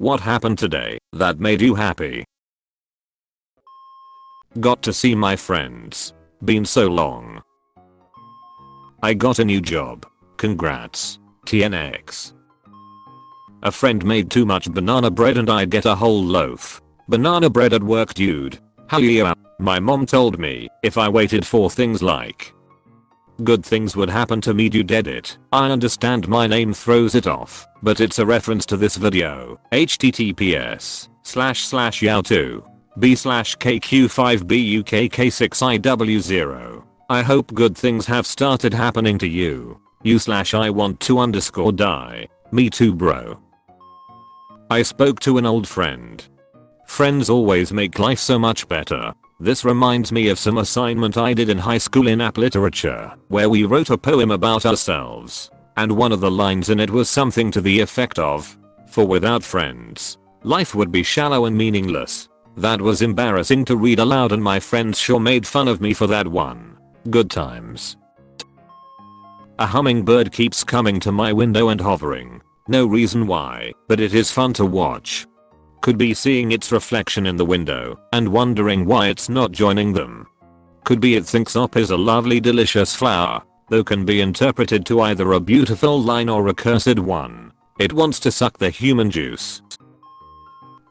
What happened today that made you happy? Got to see my friends. Been so long. I got a new job. Congrats. TNX. A friend made too much banana bread and I get a whole loaf. Banana bread at work dude. Hell yeah. Uh, my mom told me if I waited for things like good things would happen to me you did it. I understand my name throws it off, but it's a reference to this video. https slash slash yow2 b slash kq5bukk6iw0. I hope good things have started happening to you. You slash I want to underscore die. Me too bro. I spoke to an old friend. Friends always make life so much better. This reminds me of some assignment I did in high school in app literature, where we wrote a poem about ourselves. And one of the lines in it was something to the effect of, for without friends, life would be shallow and meaningless. That was embarrassing to read aloud and my friends sure made fun of me for that one. Good times. A hummingbird keeps coming to my window and hovering. No reason why, but it is fun to watch. Could be seeing its reflection in the window and wondering why it's not joining them. Could be it thinks op is a lovely delicious flower, though can be interpreted to either a beautiful line or a cursed one. It wants to suck the human juice.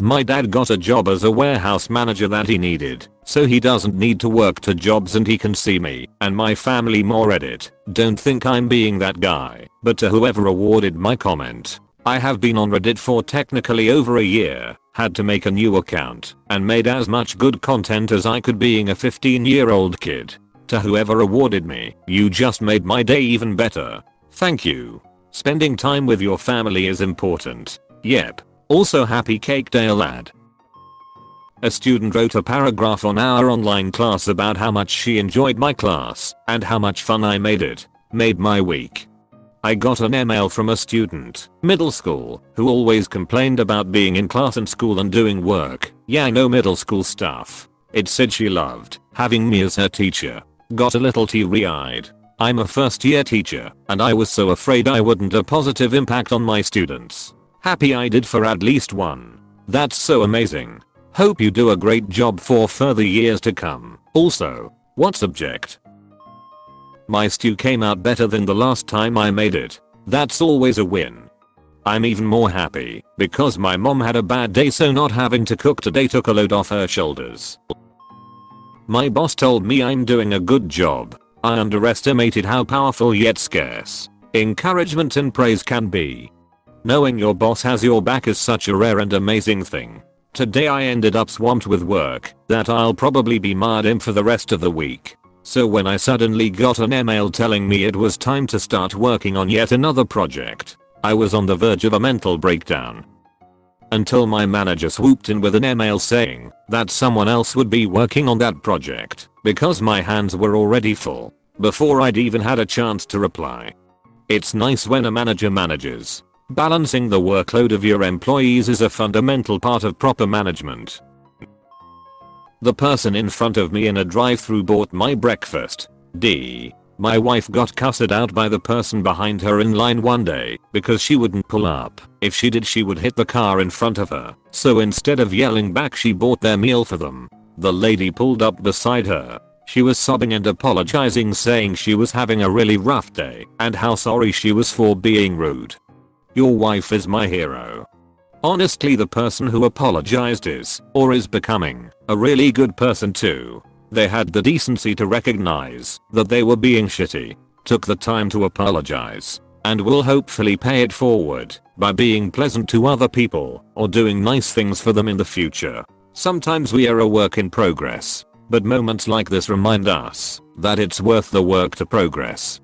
My dad got a job as a warehouse manager that he needed, so he doesn't need to work two jobs and he can see me and my family more edit. Don't think I'm being that guy, but to whoever awarded my comment, I have been on Reddit for technically over a year, had to make a new account, and made as much good content as I could being a 15 year old kid. To whoever awarded me, you just made my day even better. Thank you. Spending time with your family is important. Yep, also happy cake day lad. A student wrote a paragraph on our online class about how much she enjoyed my class and how much fun I made it. Made my week. I got an email from a student, middle school, who always complained about being in class and school and doing work. Yeah I know middle school stuff. It said she loved having me as her teacher. Got a little teary eyed. I'm a first year teacher and I was so afraid I wouldn't have a positive impact on my students. Happy I did for at least one. That's so amazing. Hope you do a great job for further years to come. Also, what subject? My stew came out better than the last time I made it. That's always a win. I'm even more happy because my mom had a bad day so not having to cook today took a load off her shoulders. My boss told me I'm doing a good job. I underestimated how powerful yet scarce encouragement and praise can be. Knowing your boss has your back is such a rare and amazing thing. Today I ended up swamped with work that I'll probably be mad in for the rest of the week. So when I suddenly got an email telling me it was time to start working on yet another project, I was on the verge of a mental breakdown. Until my manager swooped in with an email saying that someone else would be working on that project because my hands were already full before I'd even had a chance to reply. It's nice when a manager manages Balancing the workload of your employees is a fundamental part of proper management. The person in front of me in a drive-thru bought my breakfast. D. My wife got cussed out by the person behind her in line one day because she wouldn't pull up. If she did she would hit the car in front of her. So instead of yelling back she bought their meal for them. The lady pulled up beside her. She was sobbing and apologizing saying she was having a really rough day and how sorry she was for being rude. Your wife is my hero. Honestly the person who apologized is, or is becoming, a really good person too. They had the decency to recognize that they were being shitty, took the time to apologize, and will hopefully pay it forward by being pleasant to other people or doing nice things for them in the future. Sometimes we are a work in progress, but moments like this remind us that it's worth the work to progress.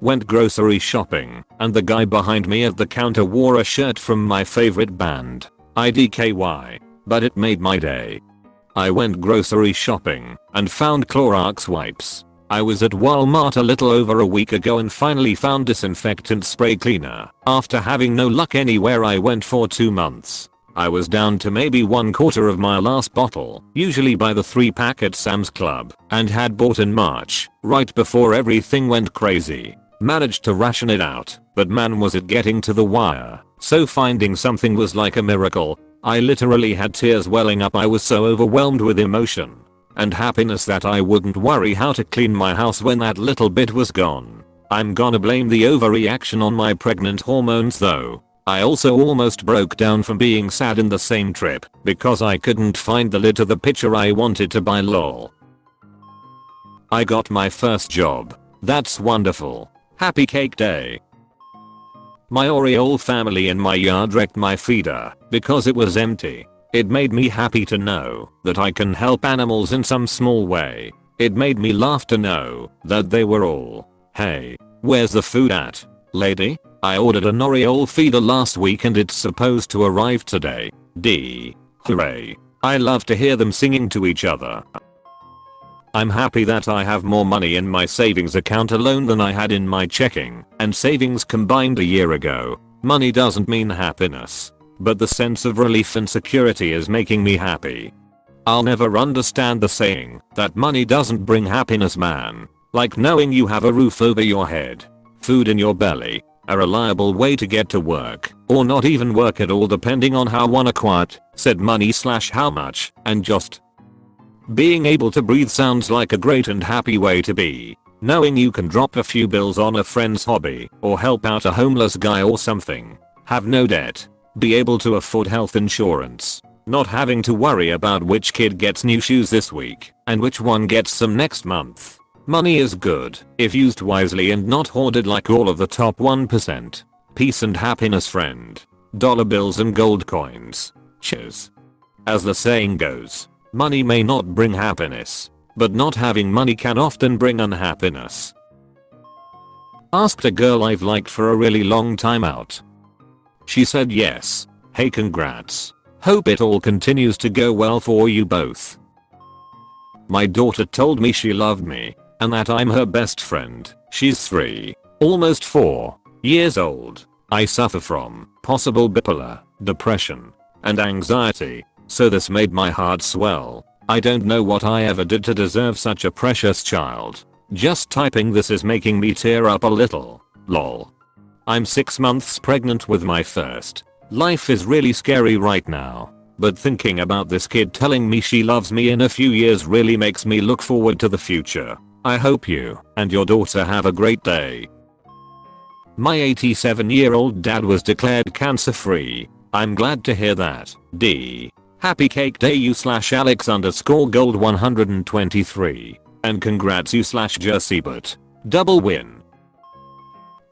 Went grocery shopping, and the guy behind me at the counter wore a shirt from my favorite band, IDKY. But it made my day. I went grocery shopping and found Clorox wipes. I was at Walmart a little over a week ago and finally found disinfectant spray cleaner after having no luck anywhere I went for 2 months. I was down to maybe one quarter of my last bottle, usually by the 3 pack at Sam's Club, and had bought in March, right before everything went crazy. Managed to ration it out, but man was it getting to the wire. So finding something was like a miracle. I literally had tears welling up I was so overwhelmed with emotion and happiness that I wouldn't worry how to clean my house when that little bit was gone. I'm gonna blame the overreaction on my pregnant hormones though. I also almost broke down from being sad in the same trip because I couldn't find the lid to the picture I wanted to buy lol. I got my first job. That's wonderful. Happy cake day. My Oriole family in my yard wrecked my feeder because it was empty. It made me happy to know that I can help animals in some small way. It made me laugh to know that they were all, hey, where's the food at? Lady? I ordered an Oriole feeder last week and it's supposed to arrive today. D. Hooray. I love to hear them singing to each other. I'm happy that I have more money in my savings account alone than I had in my checking and savings combined a year ago. Money doesn't mean happiness. But the sense of relief and security is making me happy. I'll never understand the saying that money doesn't bring happiness man. Like knowing you have a roof over your head, food in your belly, a reliable way to get to work, or not even work at all depending on how one acquired said money slash how much, and just being able to breathe sounds like a great and happy way to be. Knowing you can drop a few bills on a friend's hobby or help out a homeless guy or something. Have no debt be able to afford health insurance. Not having to worry about which kid gets new shoes this week and which one gets some next month. Money is good if used wisely and not hoarded like all of the top 1%. Peace and happiness friend. Dollar bills and gold coins. Cheers. As the saying goes, money may not bring happiness, but not having money can often bring unhappiness. Asked a girl I've liked for a really long time out she said yes. Hey congrats. Hope it all continues to go well for you both. My daughter told me she loved me and that I'm her best friend. She's 3, almost 4 years old. I suffer from possible bipolar, depression, and anxiety, so this made my heart swell. I don't know what I ever did to deserve such a precious child. Just typing this is making me tear up a little. Lol. I'm 6 months pregnant with my first. Life is really scary right now. But thinking about this kid telling me she loves me in a few years really makes me look forward to the future. I hope you and your daughter have a great day. My 87 year old dad was declared cancer free. I'm glad to hear that. D. Happy cake day you slash alex underscore gold 123. And congrats you slash jersey but. Double win.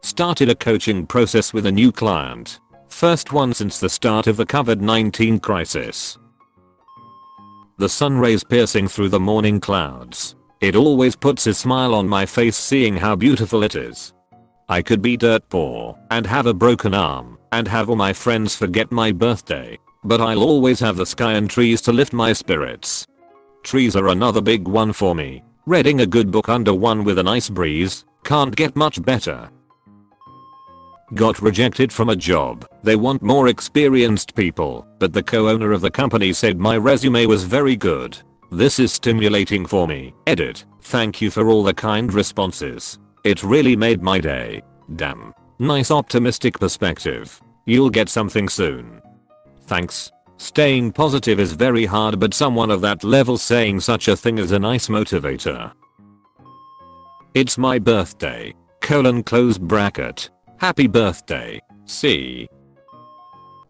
Started a coaching process with a new client. First one since the start of the COVID-19 crisis. The sun rays piercing through the morning clouds. It always puts a smile on my face seeing how beautiful it is. I could be dirt poor and have a broken arm and have all my friends forget my birthday. But I'll always have the sky and trees to lift my spirits. Trees are another big one for me. Reading a good book under one with a nice breeze can't get much better. Got rejected from a job. They want more experienced people, but the co-owner of the company said my resume was very good. This is stimulating for me. Edit. Thank you for all the kind responses. It really made my day. Damn. Nice optimistic perspective. You'll get something soon. Thanks. Staying positive is very hard but someone of that level saying such a thing is a nice motivator. It's my birthday. Colon close bracket. Happy birthday, C.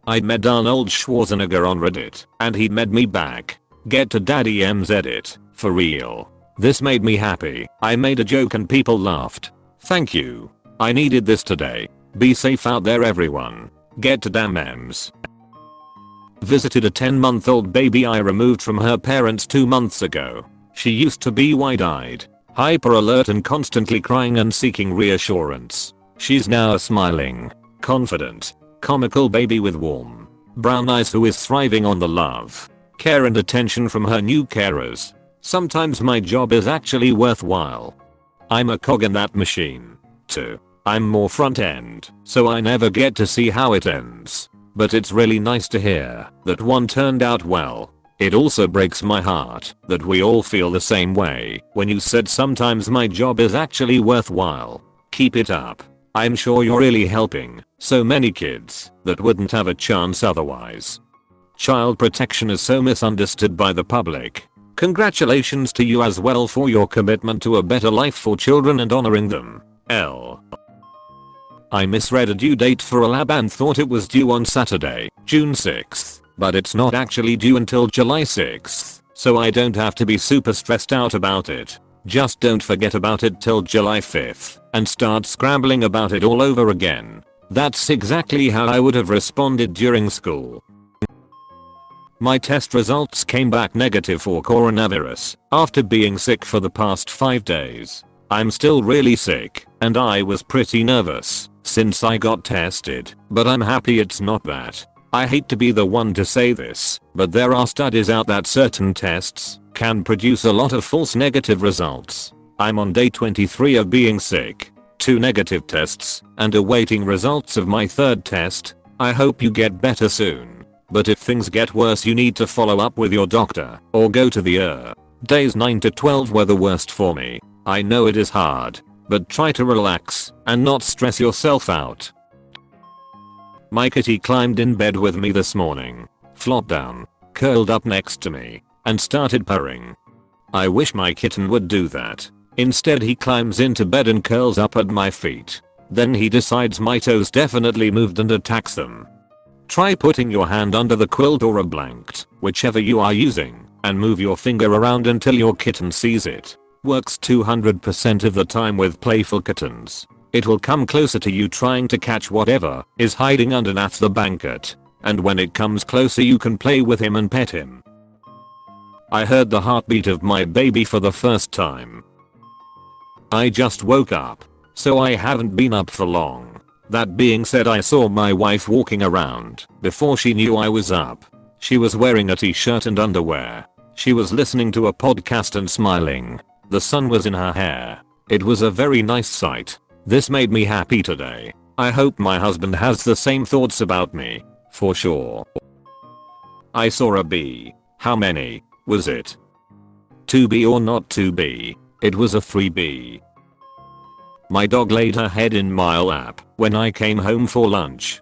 I met Arnold Schwarzenegger on Reddit, and he met me back. Get to Daddy M's edit, for real. This made me happy. I made a joke and people laughed. Thank you. I needed this today. Be safe out there everyone. Get to damn M's. Visited a 10 month old baby I removed from her parents 2 months ago. She used to be wide eyed, hyper alert and constantly crying and seeking reassurance. She's now a smiling, confident, comical baby with warm, brown eyes who is thriving on the love, care and attention from her new carers. Sometimes my job is actually worthwhile. I'm a cog in that machine. too. I'm more front end, so I never get to see how it ends. But it's really nice to hear that one turned out well. It also breaks my heart that we all feel the same way when you said sometimes my job is actually worthwhile. Keep it up. I'm sure you're really helping so many kids that wouldn't have a chance otherwise. Child protection is so misunderstood by the public. Congratulations to you as well for your commitment to a better life for children and honoring them. L. I misread a due date for a lab and thought it was due on Saturday, June 6th, but it's not actually due until July 6th, so I don't have to be super stressed out about it. Just don't forget about it till July 5th and start scrambling about it all over again. That's exactly how I would have responded during school. My test results came back negative for coronavirus after being sick for the past 5 days. I'm still really sick and I was pretty nervous since I got tested, but I'm happy it's not that. I hate to be the one to say this, but there are studies out that certain tests can produce a lot of false negative results. I'm on day 23 of being sick, 2 negative tests, and awaiting results of my third test. I hope you get better soon. But if things get worse you need to follow up with your doctor or go to the ER. Days 9 to 12 were the worst for me. I know it is hard, but try to relax and not stress yourself out. My kitty climbed in bed with me this morning, flopped down, curled up next to me, and started purring. I wish my kitten would do that. Instead he climbs into bed and curls up at my feet. Then he decides my toes definitely moved and attacks them. Try putting your hand under the quilt or a blanket, whichever you are using, and move your finger around until your kitten sees it. Works 200% of the time with playful kittens. It will come closer to you trying to catch whatever is hiding underneath the blanket. And when it comes closer you can play with him and pet him. I heard the heartbeat of my baby for the first time. I just woke up, so I haven't been up for long. That being said I saw my wife walking around before she knew I was up. She was wearing a t-shirt and underwear. She was listening to a podcast and smiling. The sun was in her hair. It was a very nice sight. This made me happy today. I hope my husband has the same thoughts about me. For sure. I saw a bee. How many? Was it? 2B or not 2B? It was a 3B. My dog laid her head in my lap when I came home for lunch.